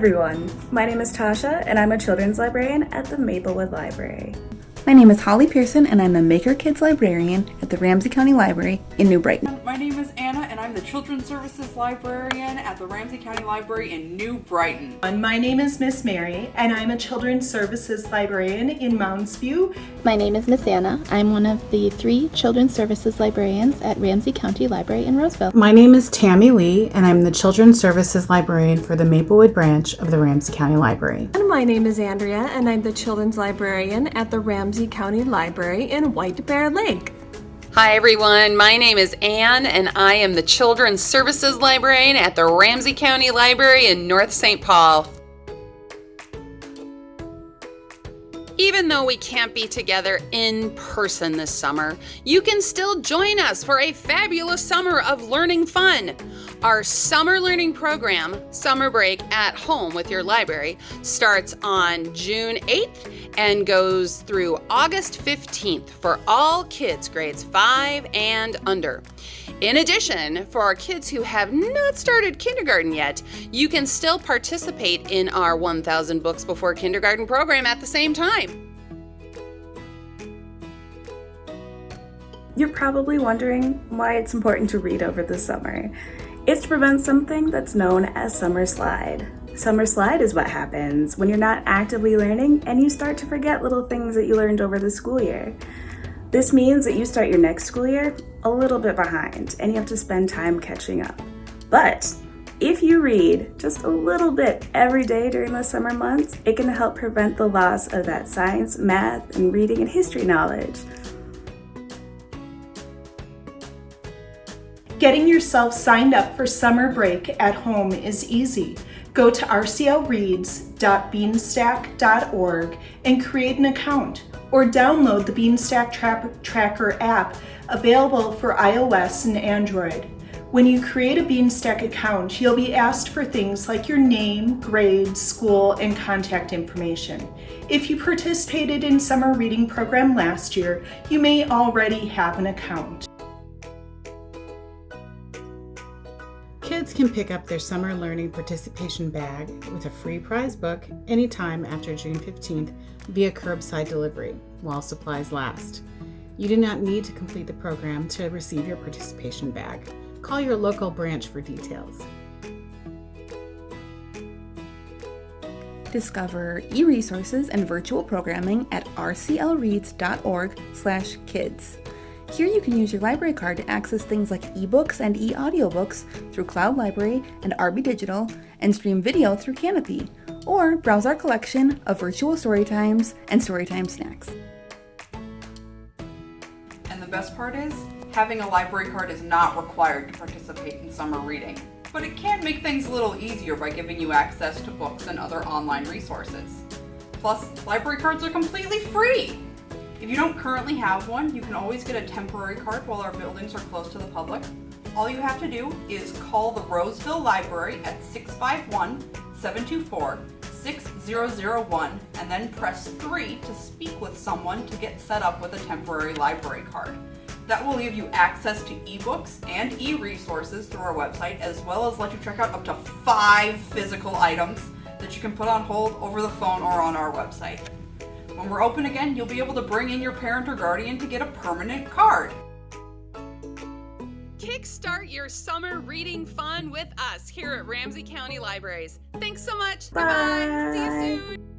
everyone, my name is Tasha and I'm a children's librarian at the Maplewood Library. My name is Holly Pearson and I'm the Maker Kids Librarian at the Ramsey County Library in New Brighton. And I'm the Children's Services Librarian at the Ramsey County Library in New Brighton. And my name is Miss Mary and I'm a Children's Services Librarian in Mounds View. My name is Miss Anna. I'm one of the three Children's Services Librarians at Ramsey County Library in Roseville. My name is Tammy Lee and I'm the Children's Services Librarian for the Maplewood branch of the Ramsey County Library. And my name is Andrea and I'm the Children's Librarian at the Ramsey County Library in White Bear Lake. Hi everyone, my name is Anne and I am the Children's Services Librarian at the Ramsey County Library in North St. Paul. Even though we can't be together in person this summer, you can still join us for a fabulous summer of learning fun. Our summer learning program, Summer Break at Home with Your Library, starts on June 8th and goes through August 15th for all kids grades 5 and under. In addition, for our kids who have not started kindergarten yet, you can still participate in our 1000 Books Before Kindergarten program at the same time. You're probably wondering why it's important to read over the summer. It's to prevent something that's known as summer slide. Summer slide is what happens when you're not actively learning and you start to forget little things that you learned over the school year. This means that you start your next school year a little bit behind and you have to spend time catching up. But if you read just a little bit every day during the summer months, it can help prevent the loss of that science, math, and reading and history knowledge. Getting yourself signed up for summer break at home is easy. Go to rclreads.beanstack.org and create an account or download the Beanstack Tra Tracker app available for iOS and Android. When you create a Beanstack account, you'll be asked for things like your name, grade, school, and contact information. If you participated in summer reading program last year, you may already have an account. Kids can pick up their summer learning participation bag with a free prize book anytime after June 15th via curbside delivery while supplies last. You do not need to complete the program to receive your participation bag. Call your local branch for details. Discover e-resources and virtual programming at rclreads.org/kids. Here you can use your library card to access things like ebooks and e-audiobooks through Cloud Library and RB Digital and stream video through Kanopy, or browse our collection of virtual story times and storytime snacks. And the best part is, having a library card is not required to participate in summer reading, but it can make things a little easier by giving you access to books and other online resources. Plus, library cards are completely free! If you don't currently have one, you can always get a temporary card while our buildings are closed to the public. All you have to do is call the Roseville Library at 651-724-6001 and then press 3 to speak with someone to get set up with a temporary library card. That will give you access to ebooks and e-resources through our website as well as let you check out up to five physical items that you can put on hold over the phone or on our website. When we're open again, you'll be able to bring in your parent or guardian to get a permanent card. Kickstart your summer reading fun with us here at Ramsey County Libraries. Thanks so much. Bye. Bye-bye. See you soon.